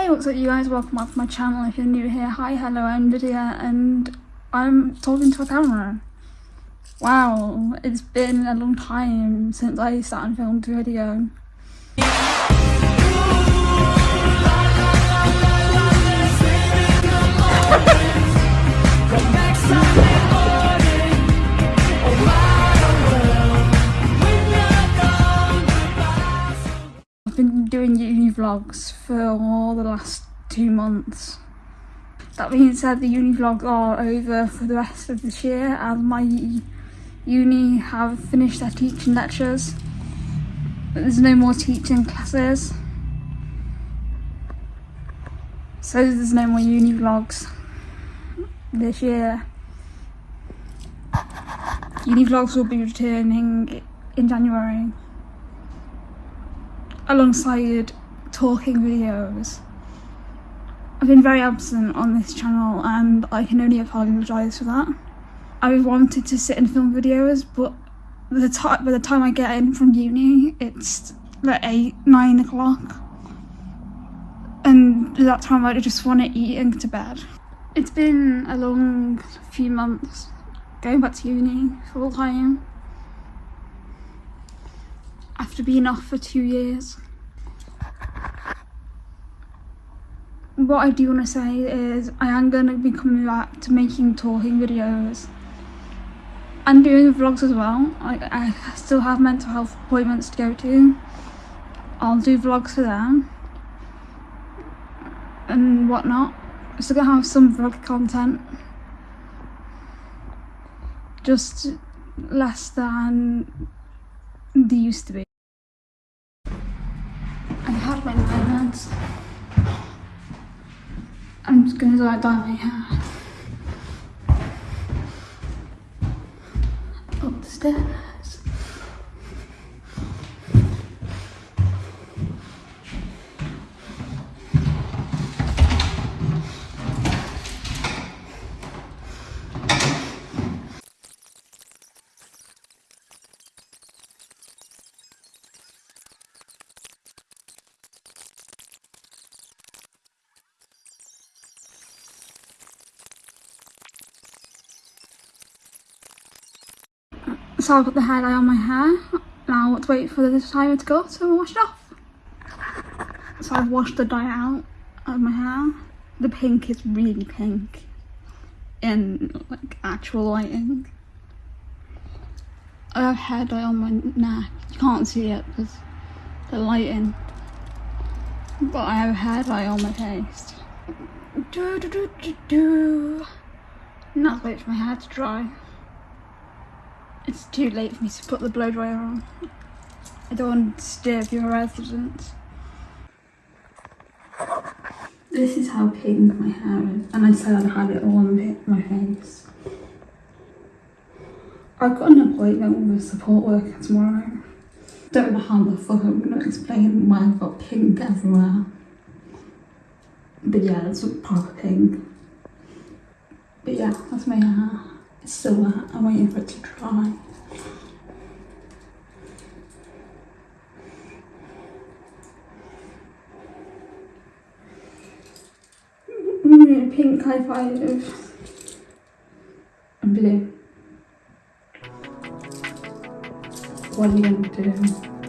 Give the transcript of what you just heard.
Hey, what's up you guys? Welcome back to my channel. If you're new here, hi, hello, I'm Lydia and I'm talking to a camera. Wow, it's been a long time since I sat and filmed a video. Doing uni vlogs for all the last two months. That being said, the uni vlogs are over for the rest of this year as my uni have finished their teaching lectures. There's no more teaching classes. So there's no more uni vlogs this year. Uni vlogs will be returning in January alongside talking videos. I've been very absent on this channel and I can only apologise for that. I wanted to sit and film videos but the time by the time I get in from uni it's like 8, 9 o'clock and at that time I just want to eat and go to bed. It's been a long few months going back to uni full time after being off for two years. What I do want to say is I am going to be coming back to making talking videos and doing vlogs as well. I, still have mental health appointments to go to. I'll do vlogs for them and whatnot. Still gonna have some vlog content. Just less than they used to be. My. I'm just gonna like dye my hair. Up the stairs. So I've got the hair dye on my hair. Now I to wait for the timer to go so I'll wash it off. So I've washed the dye out of my hair. The pink is really pink in like actual lighting. I have hair dye on my neck. You can't see it because the lighting. But I have hair dye on my face. Do do do do do. Now wait for my hair to dry. It's too late for me to put the blow dryer on. I don't want to disturb your residents. This is how pink my hair is, and I said I'd have it all on my face. I've got an appointment with a support worker tomorrow. Don't know how the fuck I'm gonna explain why I've got pink everywhere. But yeah, it's proper pink. But yeah, that's my hair. It's still wet. I'm waiting for it to dry. Mm, pink high five and blue. What are you going to do?